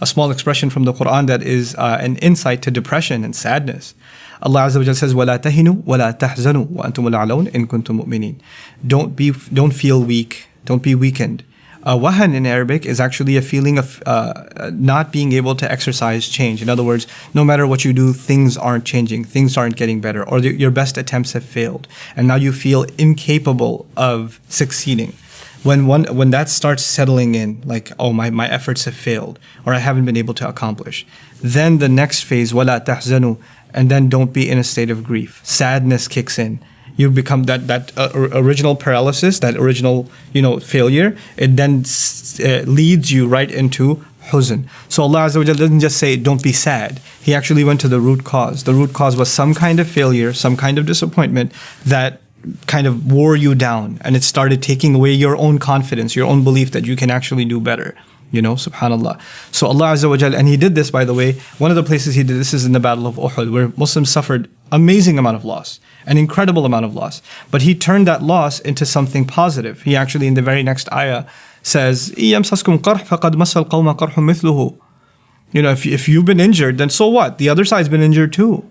a small expression from the Quran that is uh, an insight to depression and sadness. Allah Azza wa says, وَلَا تَهِنُوا وَلَا تَحْزَنُوا وَأَنْتُمُ الْعَلَوْنَ إِن كُنتُم مُؤْمِنِينَ Don't be, don't feel weak. Don't be weakened. Uh, wahan in Arabic is actually a feeling of uh, not being able to exercise change. In other words, no matter what you do, things aren't changing, things aren't getting better, or the, your best attempts have failed, and now you feel incapable of succeeding. When one when that starts settling in, like oh my my efforts have failed, or I haven't been able to accomplish, then the next phase wala tahzanu, and then don't be in a state of grief. Sadness kicks in you become that that uh, original paralysis, that original you know failure. It then uh, leads you right into huzn. So Allah Azza wa doesn't just say don't be sad. He actually went to the root cause. The root cause was some kind of failure, some kind of disappointment that kind of wore you down, and it started taking away your own confidence, your own belief that you can actually do better. You know, subhanAllah. So Allah Azza wa Jal, and He did this by the way, one of the places He did this is in the Battle of Uhud, where Muslims suffered amazing amount of loss, an incredible amount of loss. But He turned that loss into something positive. He actually, in the very next ayah, says, يَمْسَسْكُمْ قَرْحْ فَقَدْ مَسَّ الْقَوْمَ قَرْحٌ مِثْلُهُ You know, if, if you've been injured, then so what? The other side's been injured too.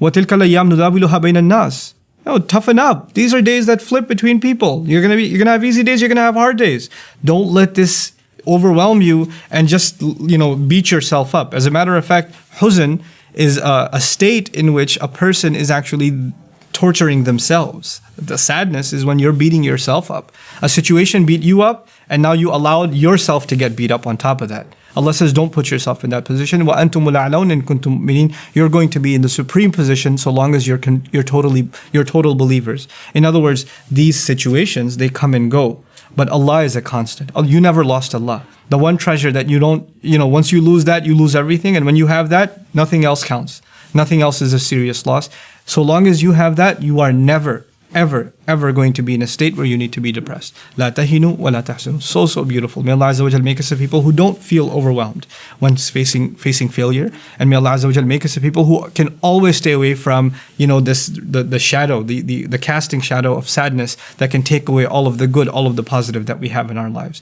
وَتِلْكَ الْأَيَّامُ نُدَاوِلُهَا بَيْنَ النَّاسِ no, toughen up. These are days that flip between people. You're gonna be, you're gonna have easy days. You're gonna have hard days. Don't let this overwhelm you and just you know beat yourself up. As a matter of fact, huzn is a, a state in which a person is actually torturing themselves. The sadness is when you're beating yourself up. A situation beat you up, and now you allowed yourself to get beat up on top of that. Allah says, don't put yourself in that position. Meaning, You're going to be in the supreme position so long as you're, you're, totally, you're total believers. In other words, these situations, they come and go. But Allah is a constant. Oh, you never lost Allah. The one treasure that you don't, you know, once you lose that, you lose everything. And when you have that, nothing else counts. Nothing else is a serious loss. So long as you have that, you are never, ever, ever going to be in a state where you need to be depressed. La tahinu wa la. So, so beautiful. May Allah Azza wa make us a people who don't feel overwhelmed when facing facing failure. And may Allah Azza wa make us a people who can always stay away from, you know, this the, the shadow, the, the, the casting shadow of sadness that can take away all of the good, all of the positive that we have in our lives.